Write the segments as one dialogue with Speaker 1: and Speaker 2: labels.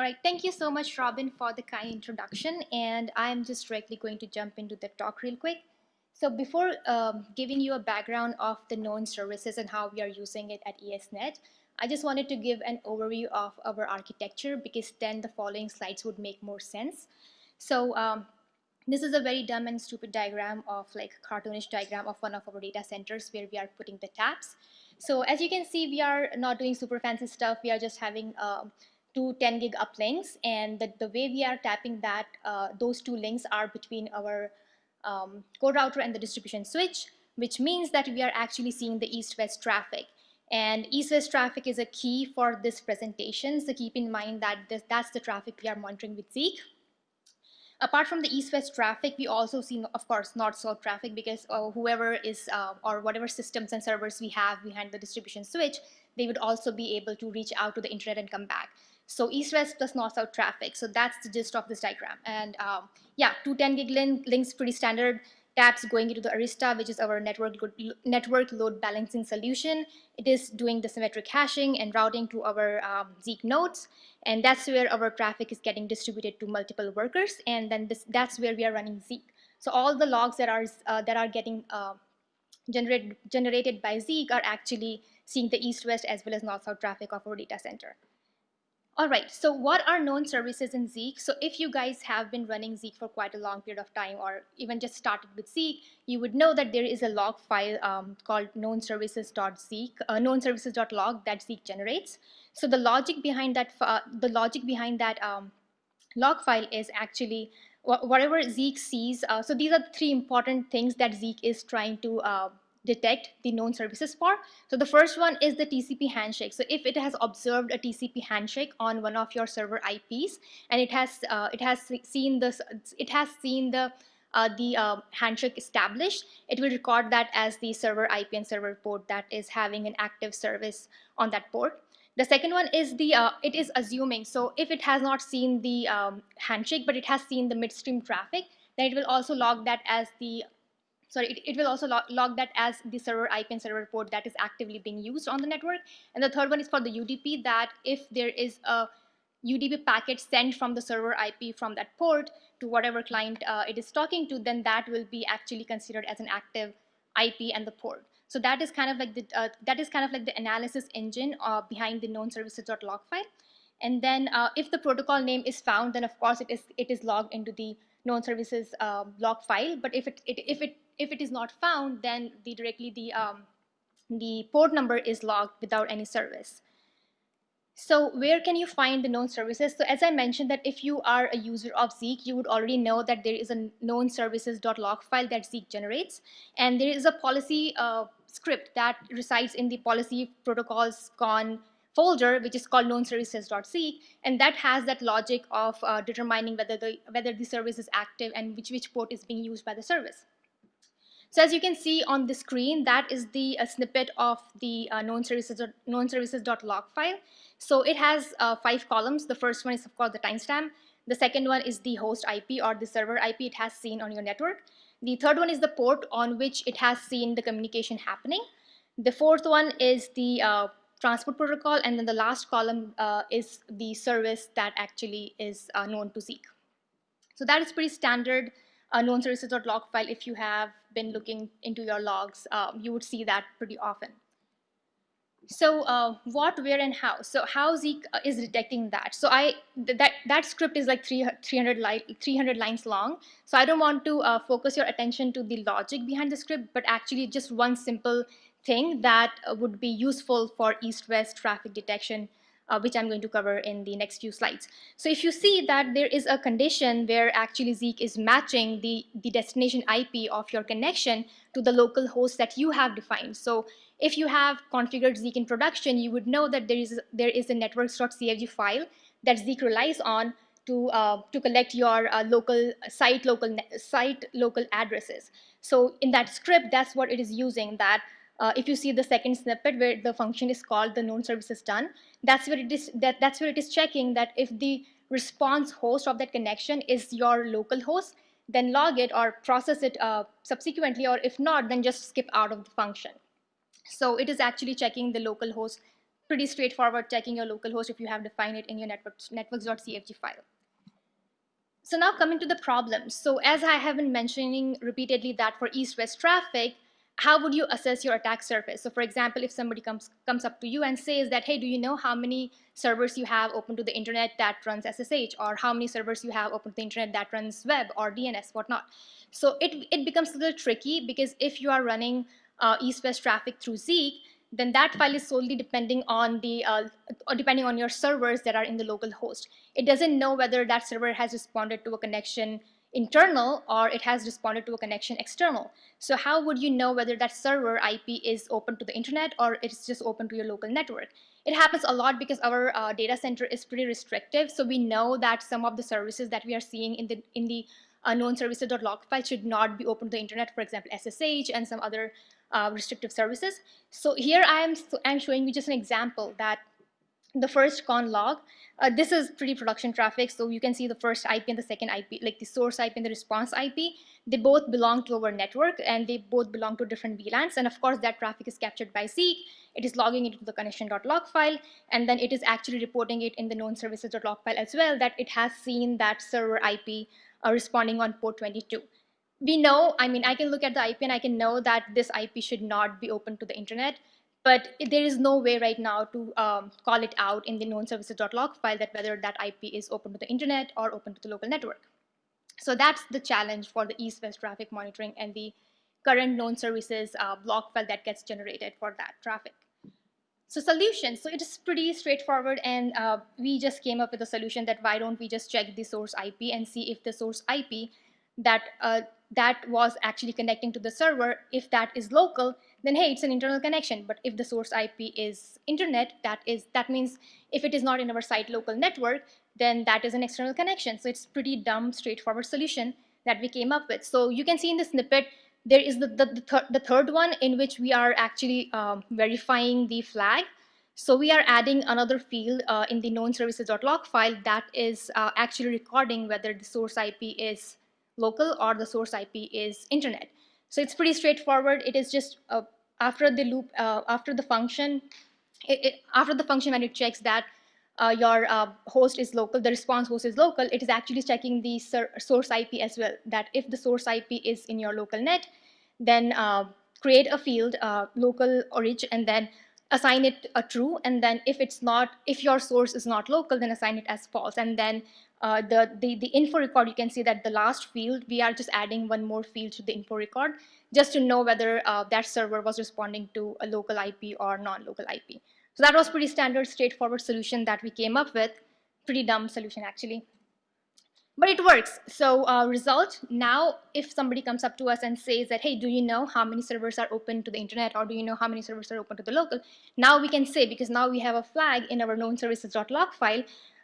Speaker 1: All right, thank you so much, Robin, for the kind introduction. And I'm just directly going to jump into the talk real quick. So before um, giving you a background of the known services and how we are using it at ESNet, I just wanted to give an overview of our architecture because then the following slides would make more sense. So um, this is a very dumb and stupid diagram of like cartoonish diagram of one of our data centers where we are putting the taps. So as you can see, we are not doing super fancy stuff. We are just having uh, two 10 gig uplinks and the, the way we are tapping that, uh, those two links are between our um, core router and the distribution switch, which means that we are actually seeing the east-west traffic. And east-west traffic is a key for this presentation, so keep in mind that this, that's the traffic we are monitoring with Zeek. Apart from the east-west traffic, we also see, of course, north-south traffic because uh, whoever is, uh, or whatever systems and servers we have behind the distribution switch, they would also be able to reach out to the internet and come back. So east-west plus north-south traffic. So that's the gist of this diagram. And um, yeah, two 10 gig link, links pretty standard taps going into the Arista, which is our network network load balancing solution. It is doing the symmetric hashing and routing to our um, Zeek nodes. And that's where our traffic is getting distributed to multiple workers. And then this, that's where we are running Zeek. So all the logs that are, uh, that are getting uh, generated, generated by Zeek are actually seeing the east-west as well as north-south traffic of our data center. All right, so what are known services in Zeek? So if you guys have been running Zeek for quite a long period of time or even just started with Zeek, you would know that there is a log file um, called known services.zeek, uh, known that Zeek generates. So the logic behind that, uh, the logic behind that um, log file is actually whatever Zeek sees. Uh, so these are three important things that Zeek is trying to uh, detect the known services for. So the first one is the TCP handshake. So if it has observed a TCP handshake on one of your server IPs and it has uh, it has seen this it has seen the uh, the uh, handshake established, it will record that as the server IP and server port that is having an active service on that port. The second one is the, uh, it is assuming, so if it has not seen the um, handshake, but it has seen the midstream traffic, then it will also log that as the sorry, it, it will also log, log, that as the server IP and server port that is actively being used on the network. And the third one is for the UDP that if there is a UDP packet sent from the server IP from that port to whatever client uh, it is talking to, then that will be actually considered as an active IP and the port. So that is kind of like the uh, that is kind of like the analysis engine uh, behind the known services.log file. And then uh, if the protocol name is found, then of course it is it is logged into the known services um, log file. But if it, it, if it if it is not found, then the directly the um, the port number is logged without any service. So where can you find the known services? So as I mentioned that if you are a user of Zeek, you would already know that there is a known services.log file that Zeek generates. And there is a policy uh, script that resides in the policy protocols con folder, which is called known services.zeek, and that has that logic of uh, determining whether the whether the service is active and which which port is being used by the service. So as you can see on the screen, that is the uh, snippet of the uh, known services known services.log file. So it has uh, five columns. The first one is of course the timestamp. The second one is the host IP or the server IP it has seen on your network. The third one is the port on which it has seen the communication happening. The fourth one is the uh, transport protocol, and then the last column uh, is the service that actually is uh, known to Zeek. So that is pretty standard uh, known services.log file. If you have been looking into your logs, um, you would see that pretty often. So uh, what, where, and how? So how Zeek uh, is detecting that? So I th that that script is like 300 li 300 lines long. So I don't want to uh, focus your attention to the logic behind the script, but actually just one simple thing that uh, would be useful for east-west traffic detection, uh, which I'm going to cover in the next few slides. So if you see that there is a condition where actually Zeek is matching the, the destination IP of your connection to the local host that you have defined. So if you have configured Zeek in production, you would know that there is, there is a networks.cfg file that Zeek relies on to, uh, to collect your uh, local site local site local addresses. So in that script, that's what it is using that uh, if you see the second snippet where the function is called the known services done, that's where it is that that's where it is checking that if the response host of that connection is your local host, then log it or process it uh, subsequently, or if not, then just skip out of the function. So it is actually checking the local host pretty straightforward checking your local host if you have defined it in your network, networks.cfg file. So now coming to the problems. So as I have been mentioning repeatedly that for east-west traffic, how would you assess your attack surface? So for example, if somebody comes, comes up to you and says that, hey, do you know how many servers you have open to the internet that runs SSH or how many servers you have open to the internet that runs web or DNS, whatnot. So it, it becomes a little tricky because if you are running uh, east-west traffic through Zeek, then that file is solely depending on the uh, depending on your servers that are in the local host. It doesn't know whether that server has responded to a connection internal or it has responded to a connection external. So how would you know whether that server IP is open to the internet or it's just open to your local network? It happens a lot because our uh, data center is pretty restrictive. So we know that some of the services that we are seeing in the in the uh, known services.log file should not be open to the internet, for example, SSH and some other uh, restrictive services. So here I am I'm showing you just an example that the first con log. Uh, this is pretty production traffic, so you can see the first IP and the second IP, like the source IP and the response IP. They both belong to our network and they both belong to different VLANs. And of course, that traffic is captured by Zeek. It is logging it into the connection.log file, and then it is actually reporting it in the known services.log file as well that it has seen that server IP uh, responding on port 22 we know, I mean, I can look at the IP and I can know that this IP should not be open to the internet, but there is no way right now to um, call it out in the known services.log file that whether that IP is open to the internet or open to the local network. So that's the challenge for the east-west traffic monitoring and the current known services uh, block file that gets generated for that traffic. So solution, so it is pretty straightforward and uh, we just came up with a solution that why don't we just check the source IP and see if the source IP that uh, that was actually connecting to the server, if that is local, then hey, it's an internal connection. But if the source IP is internet, that is that means if it is not in our site local network, then that is an external connection. So it's pretty dumb, straightforward solution that we came up with. So you can see in the snippet, there is the, the, the, th the third one in which we are actually um, verifying the flag. So we are adding another field uh, in the known services.log file that is uh, actually recording whether the source IP is local or the source IP is internet. So it's pretty straightforward. It is just uh, after the loop, uh, after the function, it, it, after the function when it checks that uh, your uh, host is local, the response host is local, it is actually checking the source IP as well, that if the source IP is in your local net, then uh, create a field, uh, local origin, and then assign it a true, and then if it's not, if your source is not local, then assign it as false, and then uh, the, the, the info record, you can see that the last field, we are just adding one more field to the info record just to know whether uh, that server was responding to a local IP or non-local IP. So that was pretty standard, straightforward solution that we came up with. Pretty dumb solution actually. But it works. So uh, result, now if somebody comes up to us and says that, hey, do you know how many servers are open to the internet or do you know how many servers are open to the local? Now we can say, because now we have a flag in our known services.log file,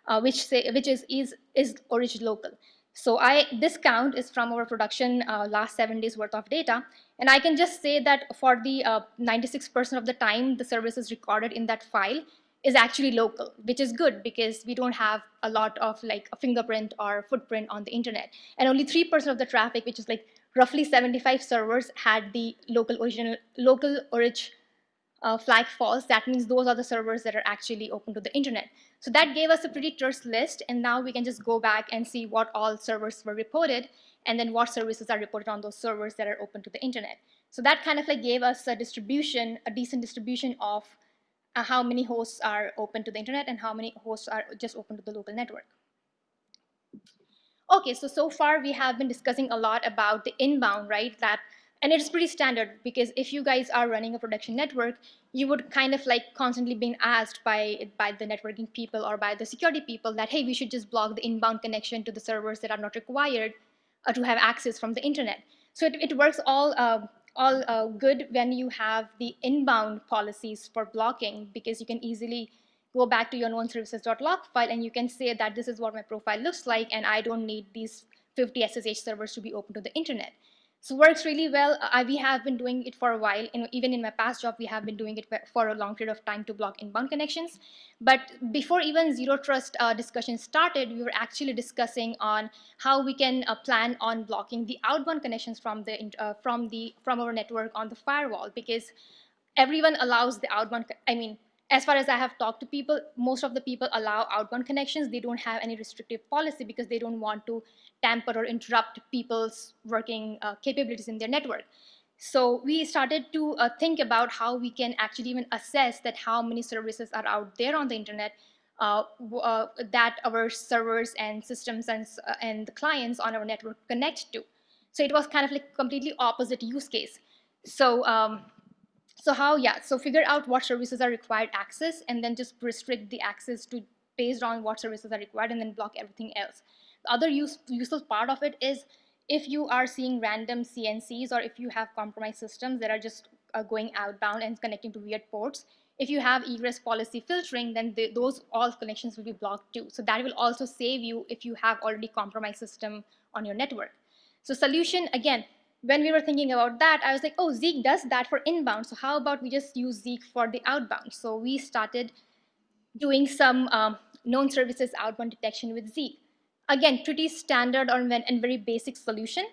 Speaker 1: uh, which say which is is is origin local. So I this count is from our production uh, last seven days worth of data, and I can just say that for the 96% uh, of the time the service is recorded in that file is actually local, which is good because we don't have a lot of like a fingerprint or footprint on the internet, and only 3% of the traffic, which is like roughly 75 servers, had the local original local origin uh, flag false, that means those are the servers that are actually open to the internet. So that gave us a pretty terse list, and now we can just go back and see what all servers were reported, and then what services are reported on those servers that are open to the internet. So that kind of like gave us a distribution, a decent distribution of uh, how many hosts are open to the internet and how many hosts are just open to the local network. Okay, so so far we have been discussing a lot about the inbound, right? That and it's pretty standard because if you guys are running a production network, you would kind of like constantly being asked by, by the networking people or by the security people that, hey, we should just block the inbound connection to the servers that are not required uh, to have access from the internet. So it, it works all, uh, all uh, good when you have the inbound policies for blocking because you can easily go back to your known services.log file and you can say that this is what my profile looks like and I don't need these 50 SSH servers to be open to the internet. So works really well. Uh, we have been doing it for a while. And even in my past job, we have been doing it for a long period of time to block inbound connections. But before even zero trust uh, discussion started, we were actually discussing on how we can uh, plan on blocking the outbound connections from the uh, from the from our network on the firewall because everyone allows the outbound. I mean, as far as I have talked to people, most of the people allow outbound connections. They don't have any restrictive policy because they don't want to tamper or interrupt people's working uh, capabilities in their network. So we started to uh, think about how we can actually even assess that how many services are out there on the internet uh, uh, that our servers and systems and, uh, and the clients on our network connect to. So it was kind of like completely opposite use case. So um, so how, yeah, so figure out what services are required access and then just restrict the access to based on what services are required and then block everything else. The other use, useful part of it is if you are seeing random CNCs or if you have compromised systems that are just uh, going outbound and connecting to weird ports, if you have egress policy filtering, then the, those all connections will be blocked too. So that will also save you if you have already compromised system on your network. So solution, again, when we were thinking about that, I was like, oh, Zeek does that for inbound. So how about we just use Zeek for the outbound? So we started doing some um, known services outbound detection with Zeek. Again, pretty standard or and very basic solution.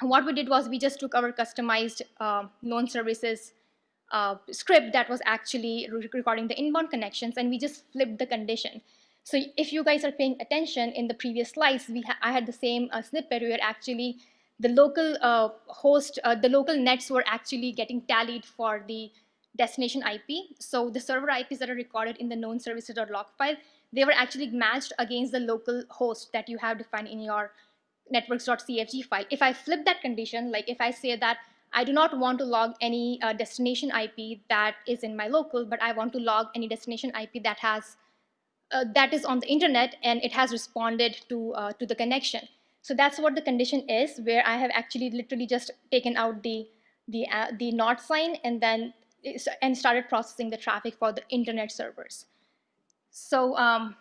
Speaker 1: what we did was we just took our customized uh, known services uh, script that was actually recording the inbound connections and we just flipped the condition. So if you guys are paying attention in the previous slides, we ha I had the same uh, snippet where actually the local uh, host, uh, the local nets were actually getting tallied for the destination IP. So the server IPs that are recorded in the known services.log file, they were actually matched against the local host that you have defined in your networks.cfg file. If I flip that condition, like if I say that I do not want to log any uh, destination IP that is in my local, but I want to log any destination IP that has uh, that is on the internet and it has responded to uh, to the connection. So that's what the condition is, where I have actually literally just taken out the the uh, the not sign and then and started processing the traffic for the internet servers. So um,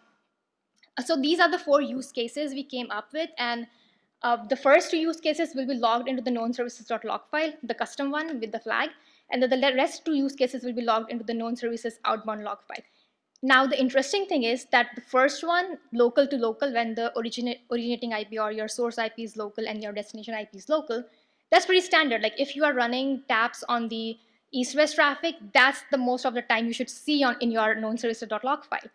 Speaker 1: so these are the four use cases we came up with, and uh, the first two use cases will be logged into the known services.log file, the custom one with the flag, and then the rest two use cases will be logged into the known services outbound log file. Now, the interesting thing is that the first one, local to local, when the originating IP or your source IP is local and your destination IP is local, that's pretty standard. Like if you are running taps on the east-west traffic, that's the most of the time you should see on in your known services.log file.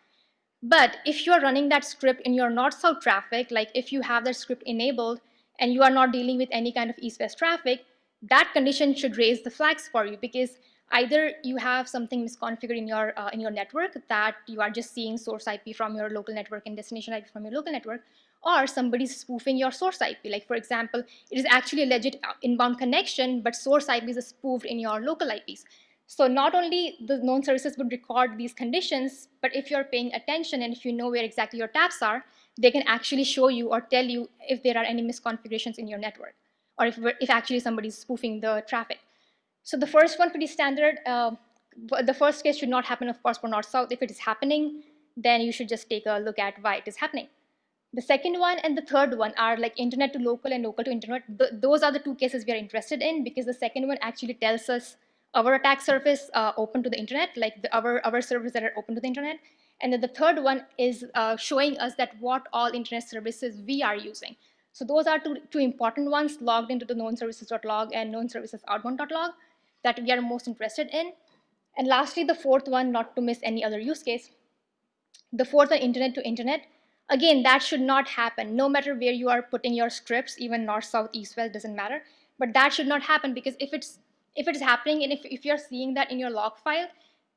Speaker 1: But if you are running that script in your north-south traffic, like if you have that script enabled and you are not dealing with any kind of east-west traffic, that condition should raise the flags for you because either you have something misconfigured in your uh, in your network that you are just seeing source IP from your local network and destination IP from your local network, or somebody's spoofing your source IP. Like for example, it is actually a legit inbound connection, but source IP is spoofed in your local IPs. So not only the known services would record these conditions, but if you're paying attention and if you know where exactly your taps are, they can actually show you or tell you if there are any misconfigurations in your network, or if, if actually somebody's spoofing the traffic. So the first one pretty standard. Uh, the first case should not happen, of course, for north-south. If it is happening, then you should just take a look at why it is happening. The second one and the third one are like internet to local and local to internet. Th those are the two cases we are interested in because the second one actually tells us our attack surface uh, open to the internet, like the, our, our servers that are open to the internet. And then the third one is uh, showing us that what all internet services we are using. So those are two, two important ones logged into the known services.log and known services outbound.log that we are most interested in. And lastly, the fourth one, not to miss any other use case. The fourth one, internet to internet. Again, that should not happen, no matter where you are putting your scripts, even north, south, east, west, doesn't matter. But that should not happen because if it's if it's happening and if, if you're seeing that in your log file,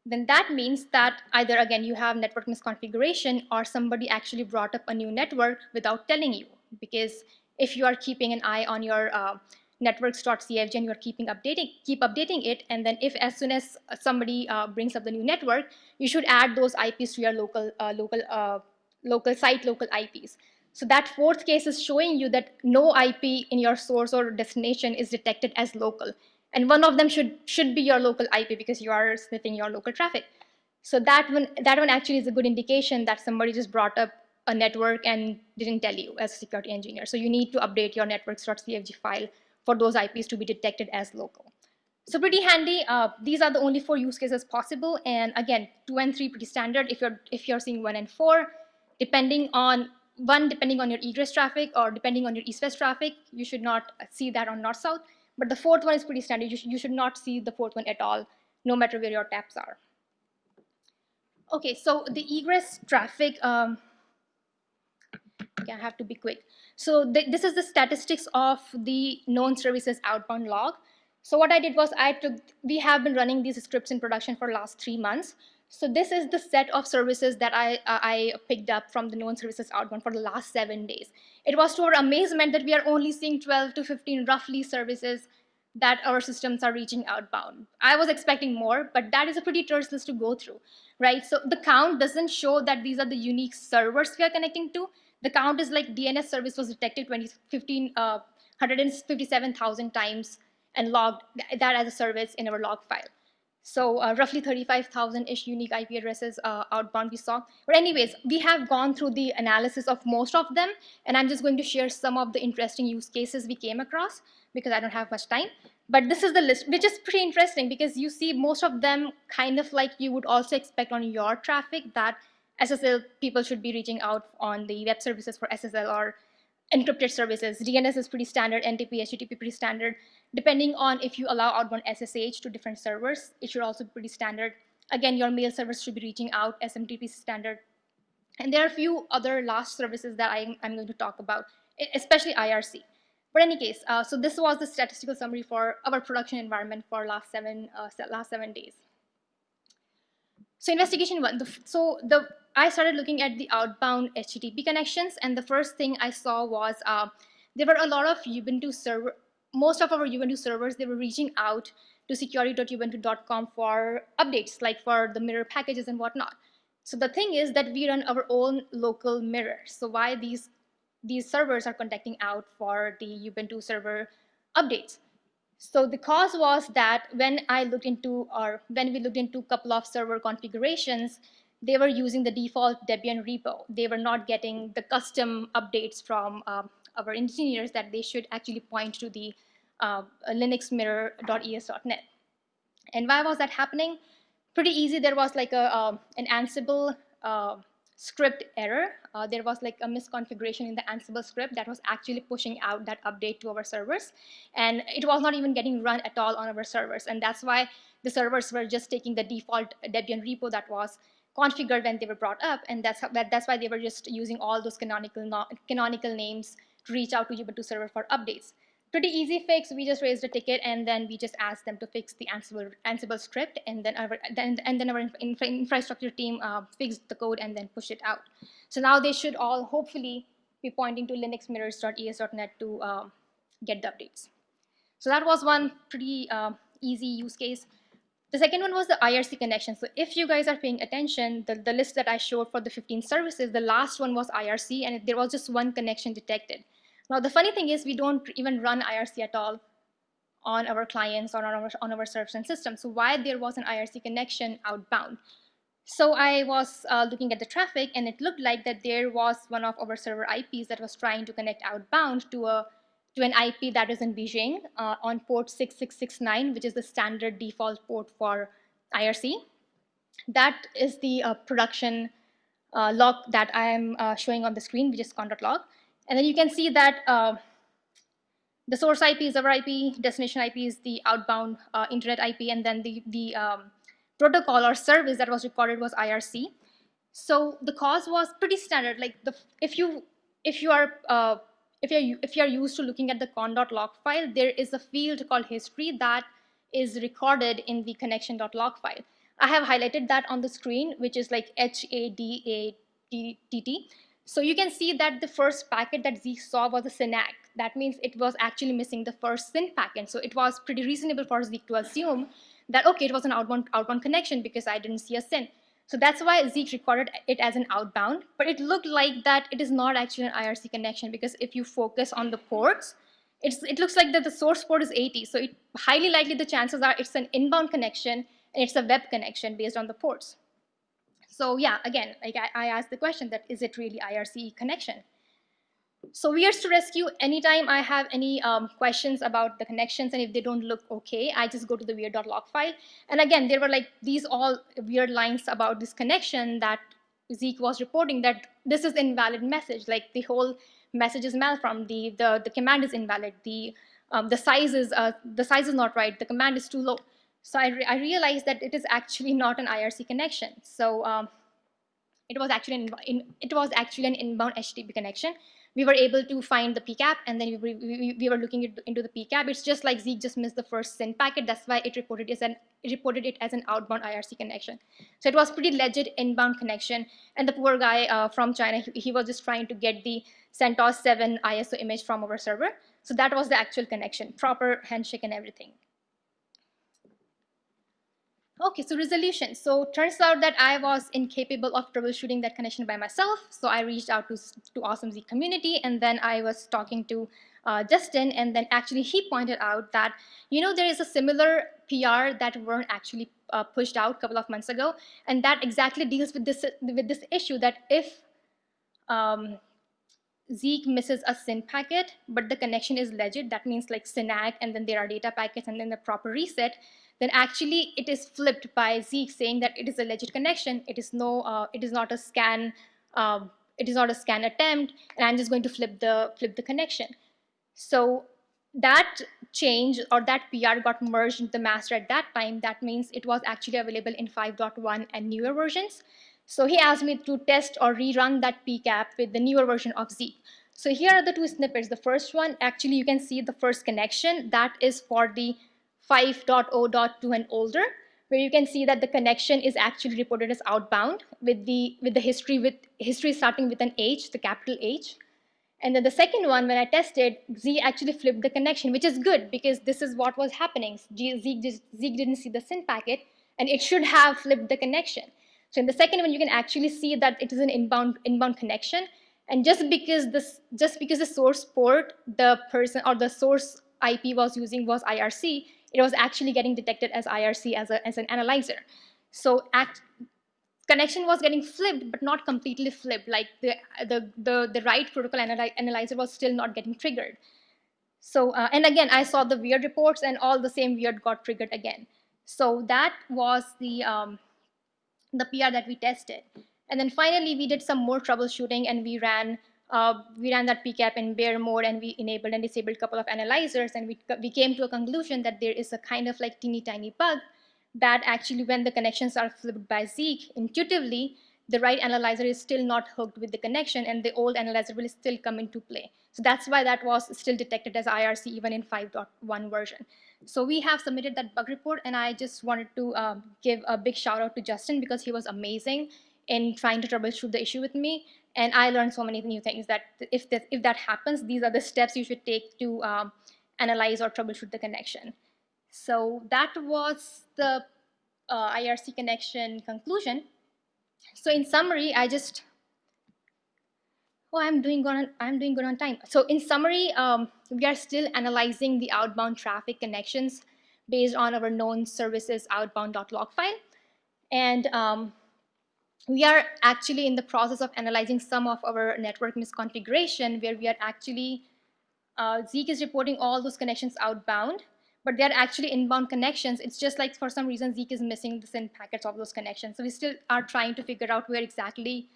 Speaker 1: then that means that either again you have network misconfiguration or somebody actually brought up a new network without telling you. Because if you are keeping an eye on your uh, networks.cfg and you're keeping updating, keep updating it. And then if as soon as somebody uh, brings up the new network, you should add those IPs to your local, uh, local, uh, local site, local IPs. So that fourth case is showing you that no IP in your source or destination is detected as local. And one of them should, should be your local IP because you are sniffing your local traffic. So that one, that one actually is a good indication that somebody just brought up a network and didn't tell you as a security engineer. So you need to update your networks.cfg file for those IPs to be detected as local. So pretty handy. Uh, these are the only four use cases possible. And again, two and three pretty standard. If you're if you're seeing one and four, depending on one, depending on your egress traffic or depending on your east-west traffic, you should not see that on north-south. But the fourth one is pretty standard. You, sh you should not see the fourth one at all, no matter where your taps are. Okay, so the egress traffic, um, okay, I have to be quick. So th this is the statistics of the known services outbound log. So what I did was I took, we have been running these scripts in production for last three months. So this is the set of services that I, uh, I picked up from the known services outbound for the last seven days. It was to our amazement that we are only seeing 12 to 15 roughly services that our systems are reaching outbound. I was expecting more, but that is a pretty terse list to go through, right? So the count doesn't show that these are the unique servers we are connecting to. The count is like DNS service was detected 2015, uh, 157,000 times and logged that as a service in our log file. So uh, roughly 35,000-ish unique IP addresses uh, outbound we saw. But anyways, we have gone through the analysis of most of them, and I'm just going to share some of the interesting use cases we came across because I don't have much time. But this is the list, which is pretty interesting because you see most of them kind of like you would also expect on your traffic that SSL people should be reaching out on the web services for SSL or encrypted services. DNS is pretty standard, NTP, HTTP pretty standard. Depending on if you allow outbound SSH to different servers, it should also be pretty standard. Again, your mail service should be reaching out, SMTP standard. And there are a few other last services that I'm, I'm going to talk about, especially IRC. But any case, uh, so this was the statistical summary for our production environment for last seven, uh, last seven days. So investigation one, the, so the I started looking at the outbound HTTP connections, and the first thing I saw was uh, there were a lot of Ubuntu server, most of our Ubuntu servers, they were reaching out to security.ubuntu.com for updates, like for the mirror packages and whatnot. So the thing is that we run our own local mirror. So why these these servers are contacting out for the Ubuntu server updates? So the cause was that when I looked into, or when we looked into a couple of server configurations, they were using the default Debian repo. They were not getting the custom updates from um, our engineers that they should actually point to the uh, linuxmirror.es.net. And why was that happening? Pretty easy. There was like a um, an Ansible uh, script error. Uh, there was like a misconfiguration in the Ansible script that was actually pushing out that update to our servers. And it was not even getting run at all on our servers. And that's why the servers were just taking the default Debian repo that was configured when they were brought up, and that's how, that's why they were just using all those canonical canonical names to reach out to Ubuntu server for updates. Pretty easy fix. We just raised a ticket and then we just asked them to fix the Ansible, Ansible script, and then our then and then our infra infrastructure team uh, fixed the code and then pushed it out. So now they should all hopefully be pointing to linuxmirrors.es.net to uh, get the updates. So that was one pretty uh, easy use case. The second one was the IRC connection. So if you guys are paying attention, the, the list that I showed for the 15 services, the last one was IRC and there was just one connection detected. Now the funny thing is we don't even run IRC at all on our clients or on our, on our servers and systems. So why there was an IRC connection outbound? So I was uh, looking at the traffic and it looked like that there was one of our server IPs that was trying to connect outbound to a to an IP that is in Beijing uh, on port 6669, which is the standard default port for IRC. That is the uh, production uh, log that I am uh, showing on the screen, which is con.log. And then you can see that uh, the source IP is our IP, destination IP is the outbound uh, internet IP, and then the, the um, protocol or service that was recorded was IRC. So the cause was pretty standard. Like the if you if you are if you're if you're used to looking at the con.log file, there is a field called history that is recorded in the connection.log file. I have highlighted that on the screen, which is like H-A-D-A-T-T. So you can see that the first packet that Zeek saw was a SYN-ACK. That means it was actually missing the first SYN packet. So it was pretty reasonable for Zeek to assume that, okay, it was an outbound, outbound connection because I didn't see a SYN. So that's why Zeek recorded it as an outbound, but it looked like that it is not actually an IRC connection because if you focus on the ports, it looks like that the source port is 80. So it, highly likely the chances are it's an inbound connection and it's a web connection based on the ports. So yeah, again, like I, I asked the question that is it really IRC connection? So Weirds to Rescue, anytime I have any um, questions about the connections and if they don't look okay, I just go to the weird.log file. And again, there were like these all weird lines about this connection that Zeek was reporting that this is invalid message, like the whole message is malformed, the, the, the command is invalid, the, um, the, size is, uh, the size is not right, the command is too low. So I, re I realized that it is actually not an IRC connection. So um, it was actually an, in, it was actually an inbound HTTP connection. We were able to find the PCAP and then we, we, we were looking into the PCAP. It's just like Zeek just missed the first SYN packet. That's why it reported, as an, it reported it as an outbound IRC connection. So it was pretty legit inbound connection. And the poor guy uh, from China, he, he was just trying to get the CentOS 7 ISO image from our server. So that was the actual connection, proper handshake and everything. Okay, so resolution. So turns out that I was incapable of troubleshooting that connection by myself. So I reached out to, to Awesome Zeek community and then I was talking to uh, Justin and then actually he pointed out that, you know, there is a similar PR that weren't actually uh, pushed out a couple of months ago. And that exactly deals with this, with this issue that if um, Zeek misses a SYN packet, but the connection is legit, that means like SYN-ACK and then there are data packets and then the proper reset, then actually it is flipped by Zeek saying that it is a legit connection. It is no, uh, it is not a scan, uh, it is not a scan attempt, and I'm just going to flip the flip the connection. So that change or that PR got merged into the master at that time. That means it was actually available in 5.1 and newer versions. So he asked me to test or rerun that PCAP with the newer version of Zeek. So here are the two snippets. The first one, actually you can see the first connection. That is for the 5.0.2 and older, where you can see that the connection is actually reported as outbound with the with the history with history starting with an H, the capital H. And then the second one, when I tested, Z actually flipped the connection, which is good because this is what was happening. Zeek, Zeek didn't see the SYN packet, and it should have flipped the connection. So in the second one, you can actually see that it is an inbound inbound connection. And just because this, just because the source port, the person or the source IP was using was IRC, it was actually getting detected as IRC as, a, as an analyzer. So connection was getting flipped, but not completely flipped. Like the, the, the, the right protocol analy analyzer was still not getting triggered. So, uh, and again, I saw the weird reports and all the same weird got triggered again. So that was the, um, the PR that we tested. And then finally, we did some more troubleshooting and we ran uh, we ran that PCAP in bare mode and we enabled and disabled a couple of analyzers and we, we came to a conclusion that there is a kind of like teeny tiny bug that actually when the connections are flipped by Zeek, intuitively, the right analyzer is still not hooked with the connection and the old analyzer will still come into play. So that's why that was still detected as IRC even in 5.1 version. So we have submitted that bug report and I just wanted to um, give a big shout out to Justin because he was amazing in trying to troubleshoot the issue with me. And I learned so many new things that if, this, if that happens, these are the steps you should take to um, analyze or troubleshoot the connection. So that was the uh, IRC connection conclusion. So in summary, I just, oh, I'm doing good on, I'm doing good on time. So in summary, um, we are still analyzing the outbound traffic connections based on our known services outbound.log file. And um, we are actually in the process of analyzing some of our network misconfiguration where we are actually, uh, Zeek is reporting all those connections outbound, but they're actually inbound connections. It's just like for some reason Zeek is missing the SYN packets of those connections. So we still are trying to figure out where exactly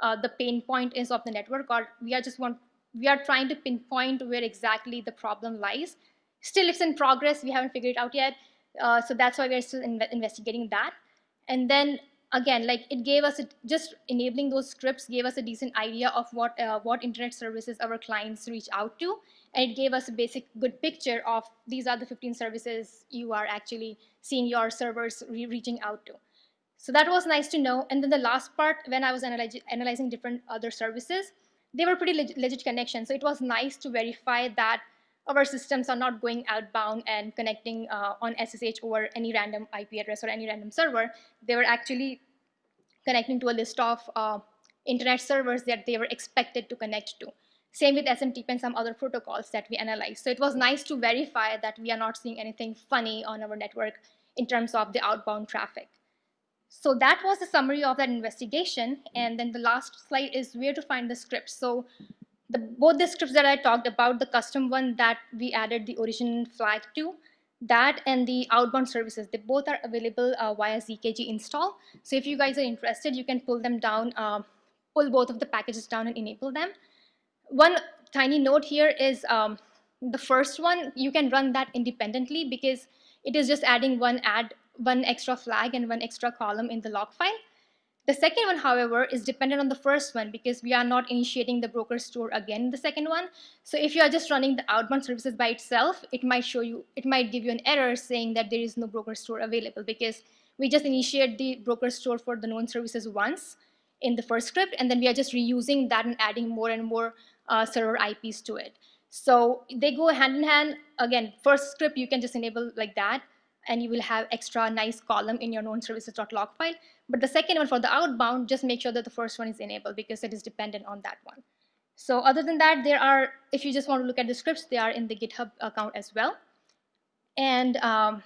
Speaker 1: uh, the pain point is of the network or we are just want, we are trying to pinpoint where exactly the problem lies. Still it's in progress, we haven't figured it out yet. Uh, so that's why we're still in investigating that. And then again, like it gave us, a, just enabling those scripts gave us a decent idea of what, uh, what internet services our clients reach out to. And it gave us a basic good picture of these are the 15 services you are actually seeing your servers re reaching out to. So that was nice to know. And then the last part, when I was analyzing, analyzing different other services, they were pretty legit, legit connections. So it was nice to verify that our systems are not going outbound and connecting uh, on SSH over any random IP address or any random server. They were actually connecting to a list of uh, internet servers that they were expected to connect to. Same with SMTP and some other protocols that we analyzed. So it was nice to verify that we are not seeing anything funny on our network in terms of the outbound traffic. So that was the summary of that investigation. And then the last slide is where to find the scripts. So the, both the scripts that I talked about, the custom one that we added the origin flag to, that and the outbound services, they both are available uh, via ZKG install. So if you guys are interested, you can pull them down, uh, pull both of the packages down and enable them. One tiny note here is um, the first one, you can run that independently because it is just adding one add one extra flag and one extra column in the log file. The second one, however, is dependent on the first one because we are not initiating the broker store again in the second one. So if you are just running the outbound services by itself, it might show you, it might give you an error saying that there is no broker store available because we just initiate the broker store for the known services once in the first script, and then we are just reusing that and adding more and more uh, server IPs to it. So they go hand in hand. Again, first script you can just enable like that, and you will have extra nice column in your known services.log file. But the second one for the outbound, just make sure that the first one is enabled because it is dependent on that one. So other than that, there are, if you just want to look at the scripts, they are in the GitHub account as well. And um,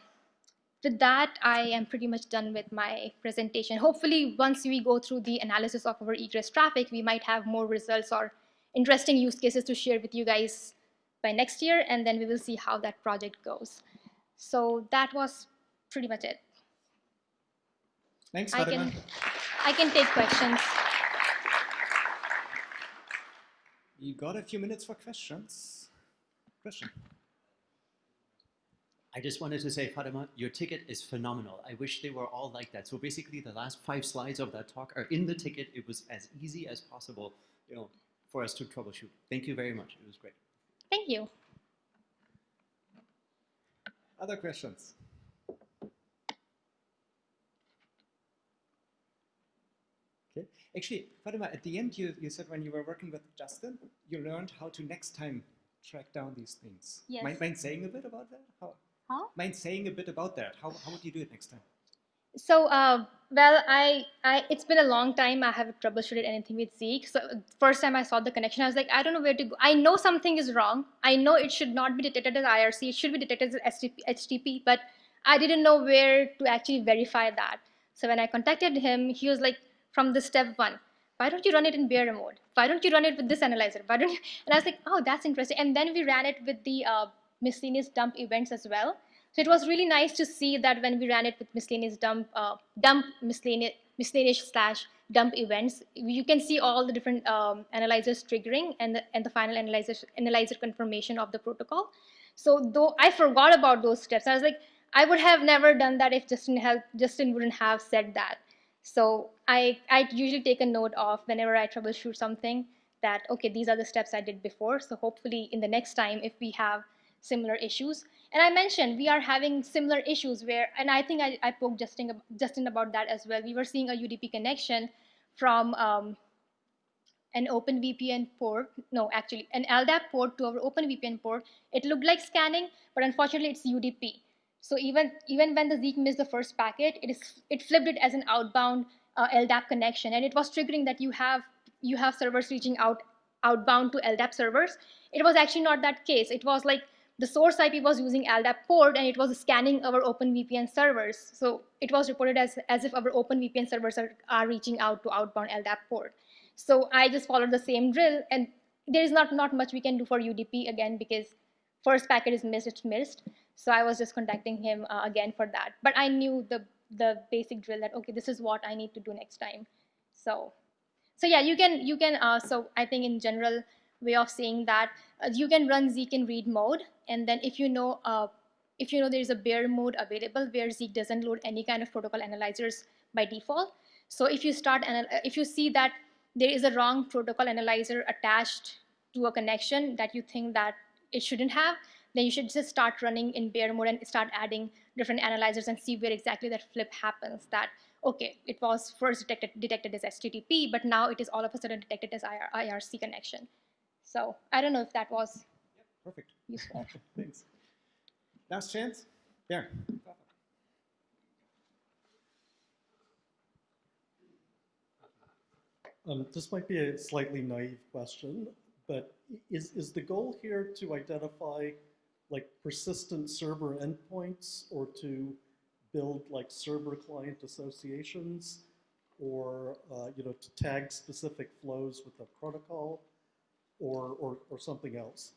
Speaker 1: with that, I am pretty much done with my presentation. Hopefully, once we go through the analysis of our egress traffic, we might have more results or interesting use cases to share with you guys by next year, and then we will see how that project goes. So that was pretty much it.
Speaker 2: Thanks,
Speaker 1: I
Speaker 2: Fatima.
Speaker 1: can, I can take questions.
Speaker 2: You got a few minutes for questions. Question.
Speaker 3: I just wanted to say, Fatima, your ticket is phenomenal. I wish they were all like that. So basically, the last five slides of that talk are in the ticket. It was as easy as possible, you know, for us to troubleshoot. Thank you very much. It was great.
Speaker 1: Thank you.
Speaker 2: Other questions? Okay. Actually, Fatima, at the end, you, you said when you were working with Justin, you learned how to next time track down these things.
Speaker 1: Yes.
Speaker 2: Mind, mind saying a bit about that? How,
Speaker 1: Huh?
Speaker 2: mind saying a bit about that? How, how would you do it next time?
Speaker 1: So, uh, well, I, I, it's been a long time I haven't troubleshooted anything with Zeek. So, first time I saw the connection, I was like, I don't know where to go. I know something is wrong. I know it should not be detected as IRC. It should be detected as HTTP, but I didn't know where to actually verify that. So when I contacted him, he was like, from the step one, why don't you run it in bare mode? Why don't you run it with this analyzer? Why don't you? And I was like, oh, that's interesting. And then we ran it with the uh, miscellaneous dump events as well. So it was really nice to see that when we ran it with miscellaneous dump, uh, dump miscellaneous, miscellaneous slash dump events, you can see all the different um, analyzers triggering and the, and the final analyzer, analyzer confirmation of the protocol. So though I forgot about those steps, I was like, I would have never done that if Justin, have, Justin wouldn't have said that. So I, I usually take a note of whenever I troubleshoot something that, okay, these are the steps I did before. So hopefully in the next time, if we have similar issues. And I mentioned we are having similar issues where, and I think I, I poked Justin, Justin about that as well. We were seeing a UDP connection from um, an OpenVPN port, no, actually an LDAP port to our OpenVPN port. It looked like scanning, but unfortunately it's UDP. So even, even when the Zeek missed the first packet, it, is, it flipped it as an outbound uh, LDAP connection. And it was triggering that you have, you have servers reaching out outbound to LDAP servers. It was actually not that case. It was like the source IP was using LDAP port and it was scanning our OpenVPN servers. So it was reported as, as if our OpenVPN servers are, are reaching out to outbound LDAP port. So I just followed the same drill and there is not, not much we can do for UDP again because first packet is missed, it's missed. So I was just contacting him uh, again for that. But I knew the, the basic drill that, okay, this is what I need to do next time. So, so yeah, you can, you can, uh, so I think in general way of saying that uh, you can run Zeek in read mode. And then if you know, uh, if you know there is a bare mode available where Zeek doesn't load any kind of protocol analyzers by default. So if you start, if you see that there is a wrong protocol analyzer attached to a connection that you think that it shouldn't have, then you should just start running in bare mode and start adding different analyzers and see where exactly that flip happens. That, okay, it was first detected, detected as HTTP, but now it is all of a sudden detected as IR, IRC connection. So I don't know if that was
Speaker 2: perfect.
Speaker 1: useful.
Speaker 2: Thanks. Last chance? There.
Speaker 4: Um, this might be a slightly naive question, but is, is the goal here to identify like persistent server endpoints or to build like server client associations or uh, you know to tag specific flows with a protocol or, or, or something else?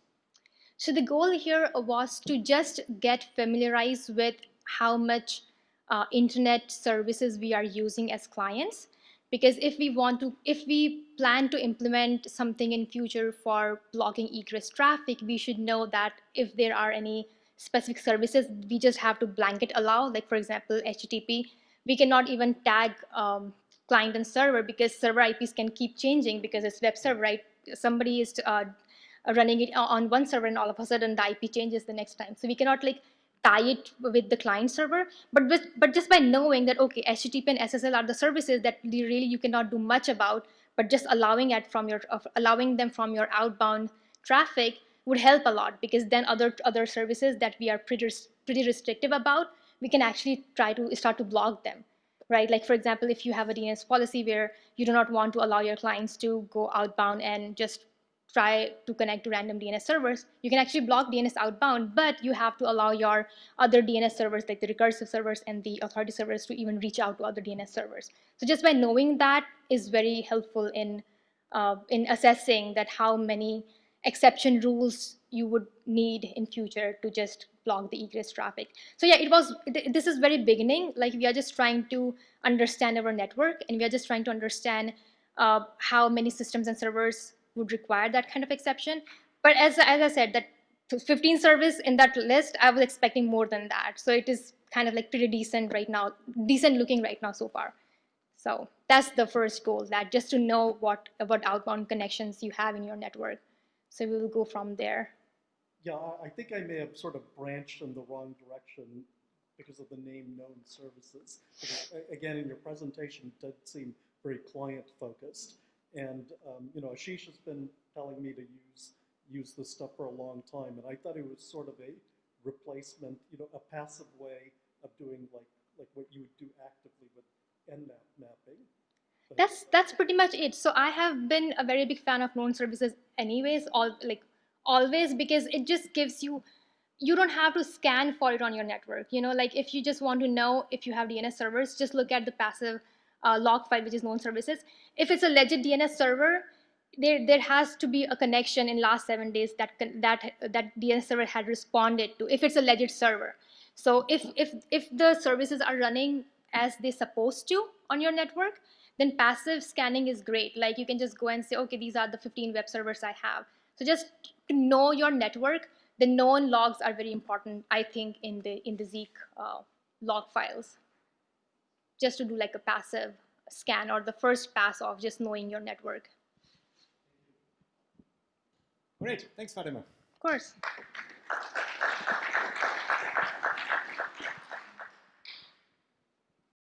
Speaker 1: So the goal here was to just get familiarized with how much uh, internet services we are using as clients because if we want to if we plan to implement something in future for blocking egress traffic we should know that if there are any specific services we just have to blanket allow like for example http we cannot even tag um, client and server because server IPs can keep changing because it's web server, right? Somebody is uh, running it on one server and all of a sudden the IP changes the next time. So we cannot like tie it with the client server, but with, but just by knowing that okay, HTTP and SSL are the services that really you cannot do much about, but just allowing it from your uh, allowing them from your outbound traffic would help a lot because then other other services that we are pretty pretty restrictive about, we can actually try to start to block them, right? Like for example, if you have a DNS policy where you do not want to allow your clients to go outbound and just try to connect to random DNS servers, you can actually block DNS outbound, but you have to allow your other DNS servers like the recursive servers and the authority servers to even reach out to other DNS servers. So just by knowing that is very helpful in, uh, in assessing that how many exception rules you would need in future to just block the egress traffic. So yeah, it was, this is very beginning, like we are just trying to understand our network and we are just trying to understand uh, how many systems and servers would require that kind of exception. But as, as I said, that 15 service in that list, I was expecting more than that. So it is kind of like pretty decent right now, decent looking right now so far. So that's the first goal, that just to know what about outbound connections you have in your network. So we will go from there.
Speaker 4: Yeah, I- I think I may have sort of branched in the wrong direction because of the name known services. Because, Again, in your presentation, it did seem very client focused. And, um, you know, Ashish has been telling me to use, use this stuff for a long time, and I thought it was sort of a replacement, you know, a passive way of doing like, like what you would do actively with Nmap mapping.
Speaker 1: That's that's pretty much it. So I have been a very big fan of known services anyways, all like always because it just gives you you don't have to scan for it on your network. You know, like if you just want to know if you have DNS servers, just look at the passive uh, log file, which is known services. If it's a legit DNS server, there there has to be a connection in last seven days that that that DNS server had responded to. If it's a legit server, so if if if the services are running as they're supposed to on your network, then passive scanning is great. Like you can just go and say, okay, these are the 15 web servers I have. So just to know your network, the known logs are very important, I think, in the in the Zeek uh, log files. Just to do like a passive scan or the first pass of just knowing your network.
Speaker 2: Great, thanks, Fatima.
Speaker 1: Of course.